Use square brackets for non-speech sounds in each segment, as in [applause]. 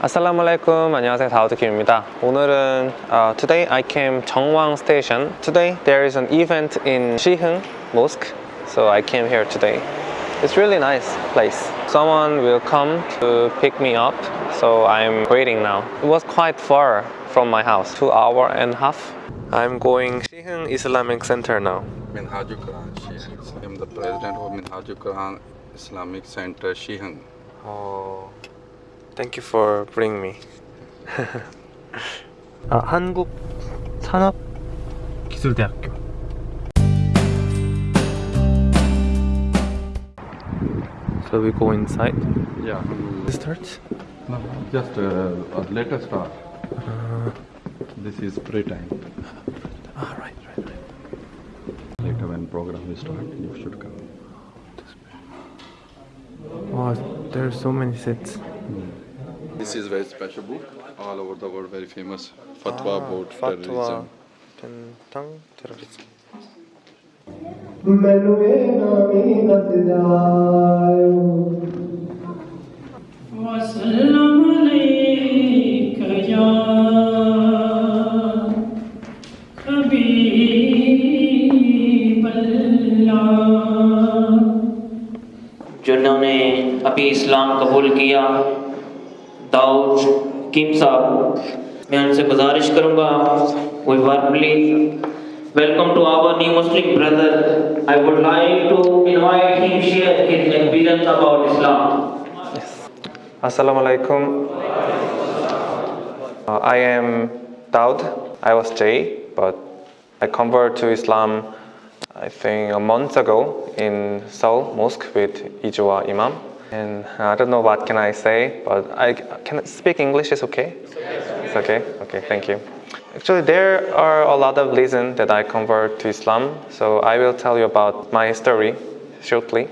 Assalamu alaikum. 안녕하세요. 다우드킴입니다. 오늘은 uh, today I came 정왕 station. Today there is an event in Siheung Mosque. So I came here today. It's really nice place. Someone will come to pick me up. So I'm waiting now. It was quite far from my house. Two hour and a half. I'm going Siheung Islamic Center now. Minhajul Quran Siheung. I'm the president of Minhajul Quran Islamic Center Siheung. Oh. thank you for bringing me. [laughs] 아, 한국 산업 기술대학교. So we go inside. Yeah. Start. No, just uh, a later start. This is pre-time. Ah, right, right, right. Later when program will start, you should come. Wow, there are so many seats. This is very special book, all over the world very famous. Fatwa ah, about fatwa. terrorism. जिन्होंने अभी इस्लाम कबूल किया दाऊद किम साहब मैं उनसे गुजारिश करूंगा we warmly welcome to our new Muslim brother I would like to invite him share his experience about Islam Assalamu alaikum. Uh, I am Daud. I was Jay, but I converted to Islam I think a month ago in Seoul Mosque with Ijua Imam. And I don't know what can I say, but I can I speak English is okay? It's okay? Okay, thank you. Actually, there are a lot of reasons that I convert to Islam, so I will tell you about my story shortly.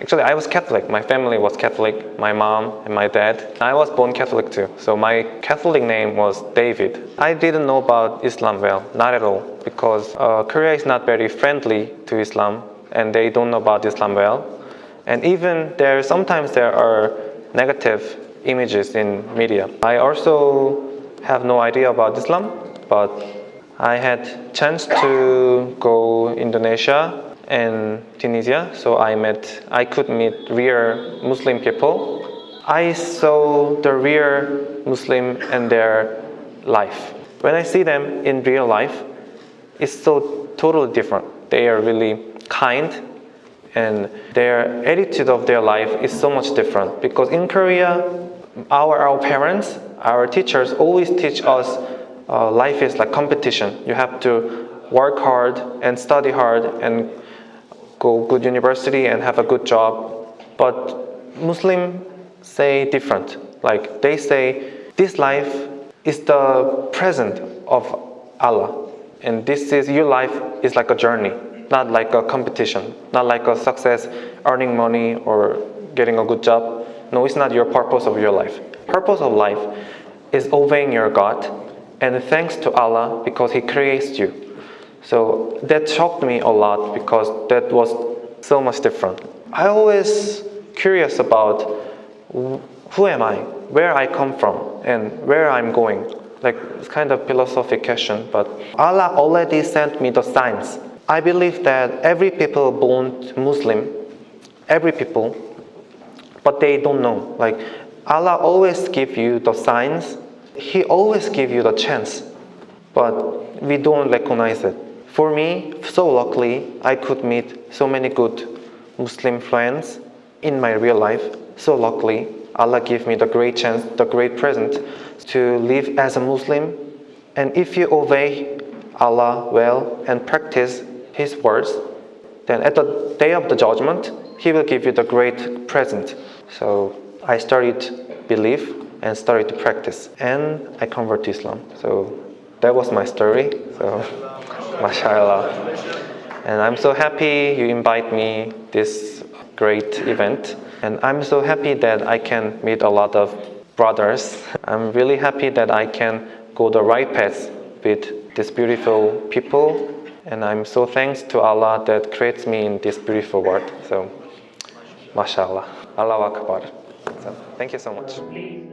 Actually, I was Catholic. My family was Catholic, my mom and my dad. I was born Catholic too. So my Catholic name was David. I didn't know about Islam well, not at all, because uh, Korea is not very friendly to Islam and they don't know about Islam well. And even there, sometimes there are negative images in media. I also have no idea about Islam, but I had chance to go Indonesia and Tunisia, so I met, I could meet real Muslim people. I saw the real Muslim and their life. When I see them in real life, it's so totally different. They are really kind and their attitude of their life is so much different because in Korea, our, our parents, our teachers always teach us uh, life is like competition. You have to work hard and study hard and go good university and have a good job. But Muslim say different. Like they say this life is the present of Allah. And this is your life is like a journey, not like a competition, not like a success, earning money or getting a good job. No, it's not your purpose of your life. Purpose of life is obeying your God and thanks to Allah because He creates you. So that shocked me a lot because that was so much different. I always curious about who am I, where I come from, and where I'm going. Like it's kind of philosophic question, but Allah already sent me the signs. I believe that every people born Muslim, every people, but they don't know. Like Allah always give you the signs. He always give you the chance, but we don't recognize it. For me, so luckily, I could meet so many good Muslim friends in my real life. So luckily, Allah gave me the great chance, the great present to live as a Muslim. And if you obey Allah well and practice His words, then at the day of the judgment, He will give you the great present. So I started belief and started to practice, and I converted to Islam. So that was my story. So, [laughs] mashallah. And I'm so happy you invite me this great event. And I'm so happy that I can meet a lot of brothers. [laughs] I'm really happy that I can go the right path with these beautiful people. And I'm so thanks to Allah that creates me in this beautiful world. So, mashallah. Allah Akbar. So, thank you so much.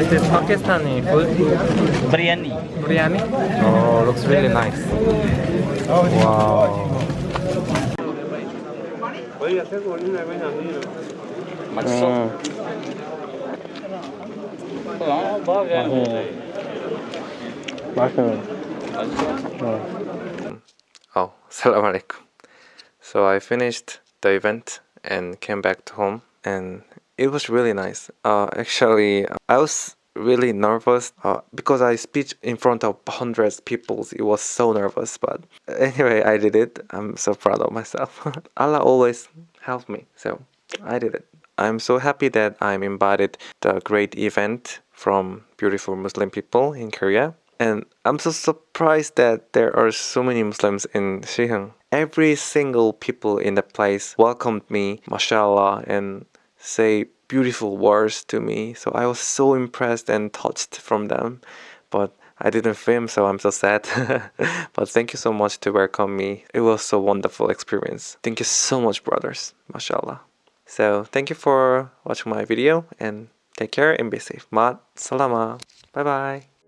This is Pakistani food. Biryani. Biryani? Oh, looks really nice. Wow. Mm. Oh, [laughs] salam alaikum. So I finished the event and came back to home and it was really nice. Uh, actually, I was really nervous uh, because I speak in front of hundreds of people. It was so nervous, but [laughs] anyway, I did it. I'm so proud of myself. [laughs] Allah always helped me, so I did it. I'm so happy that I'm invited to a great event from beautiful Muslim people in Korea. And I'm so surprised that there are so many Muslims in Siheung. Every single people in the place welcomed me, mashallah, and say beautiful words to me. So I was so impressed and touched from them. But I didn't film, so I'm so sad. [laughs] but thank you so much to welcome me. It was a wonderful experience. Thank you so much, brothers. Mashallah. So thank you for watching my video and take care and be safe. Mat salama. Bye bye.